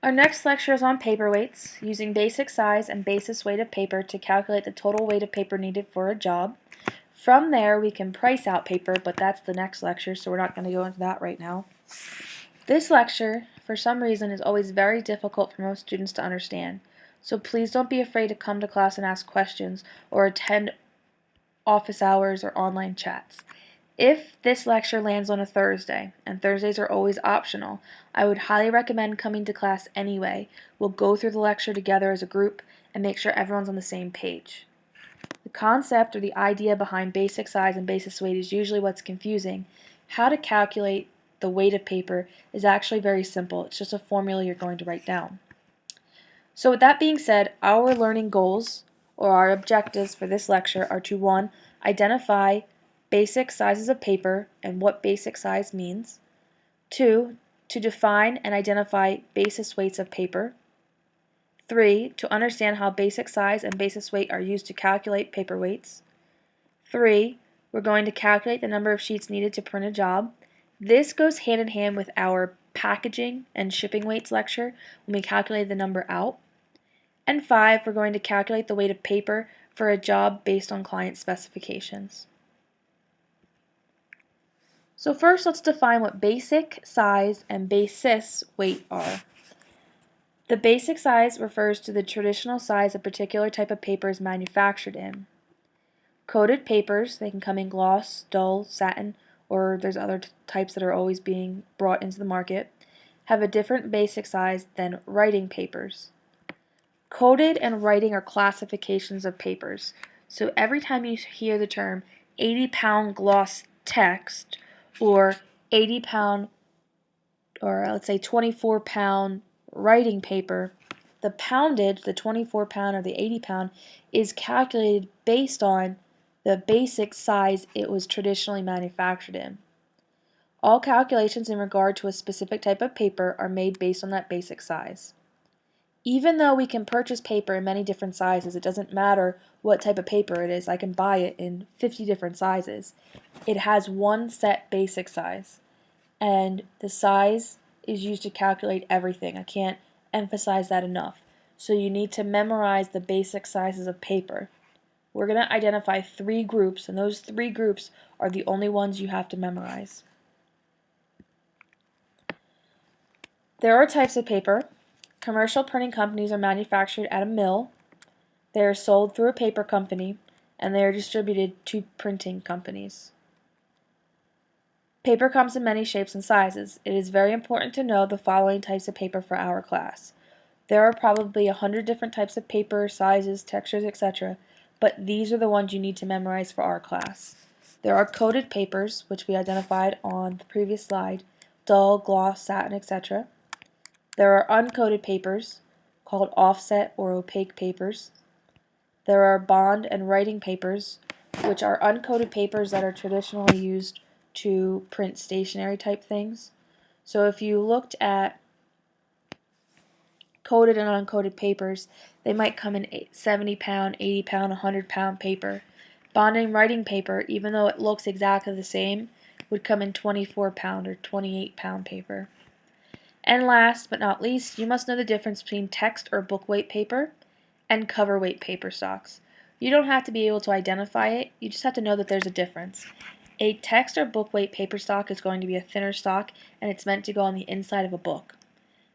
Our next lecture is on paperweights, using basic size and basis weight of paper to calculate the total weight of paper needed for a job. From there, we can price out paper, but that's the next lecture, so we're not going to go into that right now. This lecture, for some reason, is always very difficult for most students to understand, so please don't be afraid to come to class and ask questions or attend office hours or online chats. If this lecture lands on a Thursday, and Thursdays are always optional, I would highly recommend coming to class anyway. We'll go through the lecture together as a group and make sure everyone's on the same page. The concept or the idea behind basic size and basis weight is usually what's confusing. How to calculate the weight of paper is actually very simple. It's just a formula you're going to write down. So with that being said, our learning goals or our objectives for this lecture are to 1. Identify basic sizes of paper and what basic size means. 2. To define and identify basis weights of paper. 3. To understand how basic size and basis weight are used to calculate paper weights. 3. We're going to calculate the number of sheets needed to print a job. This goes hand in hand with our packaging and shipping weights lecture when we calculate the number out. And 5. We're going to calculate the weight of paper for a job based on client specifications. So first let's define what basic size and basis weight are. The basic size refers to the traditional size a particular type of paper is manufactured in. Coated papers, they can come in gloss, dull, satin, or there's other types that are always being brought into the market, have a different basic size than writing papers. Coated and writing are classifications of papers. So every time you hear the term 80 pound gloss text, or 80 pound or let's say 24 pound writing paper, the poundage, the 24 pound or the 80 pound, is calculated based on the basic size it was traditionally manufactured in. All calculations in regard to a specific type of paper are made based on that basic size. Even though we can purchase paper in many different sizes, it doesn't matter what type of paper it is. I can buy it in 50 different sizes. It has one set basic size. And the size is used to calculate everything. I can't emphasize that enough. So you need to memorize the basic sizes of paper. We're going to identify three groups, and those three groups are the only ones you have to memorize. There are types of paper. Commercial printing companies are manufactured at a mill. They are sold through a paper company, and they are distributed to printing companies. Paper comes in many shapes and sizes. It is very important to know the following types of paper for our class. There are probably a hundred different types of paper, sizes, textures, etc., but these are the ones you need to memorize for our class. There are coated papers, which we identified on the previous slide, dull, gloss, satin, etc. There are uncoated papers, called offset or opaque papers. There are bond and writing papers, which are uncoated papers that are traditionally used to print stationery type things. So if you looked at coated and uncoated papers, they might come in 70 pound, 80 pound, 100 pound paper. Bond and writing paper, even though it looks exactly the same, would come in 24 pound or 28 pound paper. And last but not least, you must know the difference between text or book weight paper and cover weight paper stocks. You don't have to be able to identify it, you just have to know that there's a difference. A text or book weight paper stock is going to be a thinner stock and it's meant to go on the inside of a book.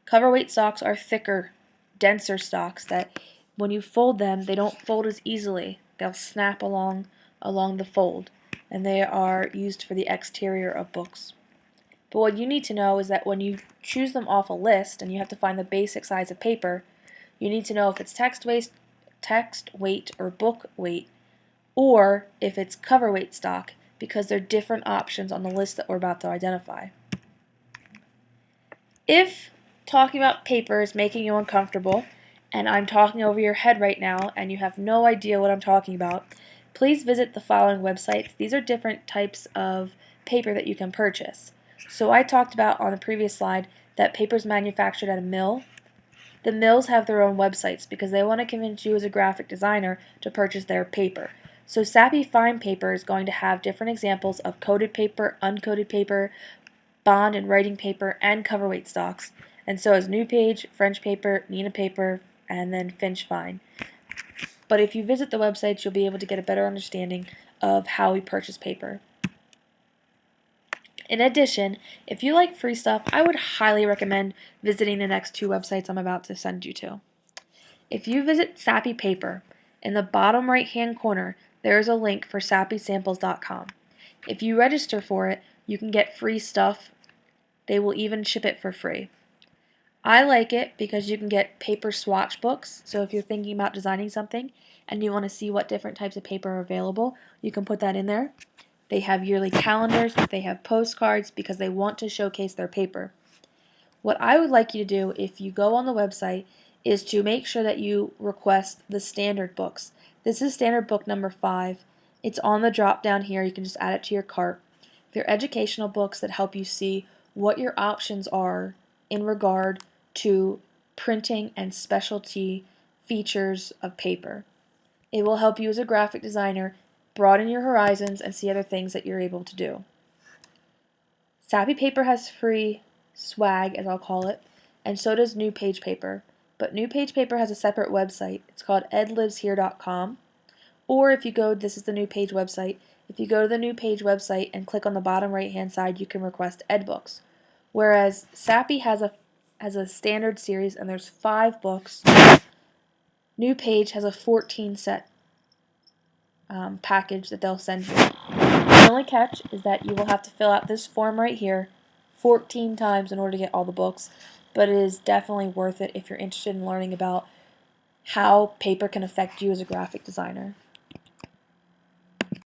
Cover weight stocks are thicker, denser stocks that when you fold them, they don't fold as easily. They'll snap along along the fold and they are used for the exterior of books. But what you need to know is that when you choose them off a list and you have to find the basic size of paper, you need to know if it's text weight, text weight or book weight, or if it's cover weight stock, because they're different options on the list that we're about to identify. If talking about paper is making you uncomfortable, and I'm talking over your head right now, and you have no idea what I'm talking about, please visit the following websites. These are different types of paper that you can purchase. So I talked about on the previous slide that paper is manufactured at a mill. The mills have their own websites because they want to convince you as a graphic designer to purchase their paper. So Sappi Fine Paper is going to have different examples of coated paper, uncoated paper, bond and writing paper, and cover weight stocks. and so is New Page, French Paper, Neenah Paper, and then Finch Fine. But if you visit the websites, you'll be able to get a better understanding of how we purchase paper. In addition, if you like free stuff, I would highly recommend visiting the next two websites I'm about to send you to. If you visit Sappi Paper, in the bottom right hand corner, there is a link for sappisamples.com. If you register for it, you can get free stuff. They will even ship it for free. I like it because you can get paper swatch books. So if you're thinking about designing something and you want to see what different types of paper are available, you can put that in there. They have yearly calendars, they have postcards because they want to showcase their paper. What I would like you to do if you go on the website is to make sure that you request the standard books. This is standard book number five. It's on the drop down here. You can just add it to your cart. They're educational books that help you see what your options are in regard to printing and specialty features of paper. It will help you as a graphic designer broaden your horizons and see other things that you're able to do. Sappi Paper has free swag, as I'll call it, and so does New Page Paper. But New Page Paper has a separate website. It's called edliveshere.com. Or if you go, this is the New Page website. If you go to the New Page website and click on the bottom right hand side, you can request ed books. Whereas Sappi has a has a standard series and there's five books. New Page has a 14 set um, package that they'll send you. The only catch is that you will have to fill out this form right here 14 times in order to get all the books, but it is definitely worth it if you're interested in learning about how paper can affect you as a graphic designer.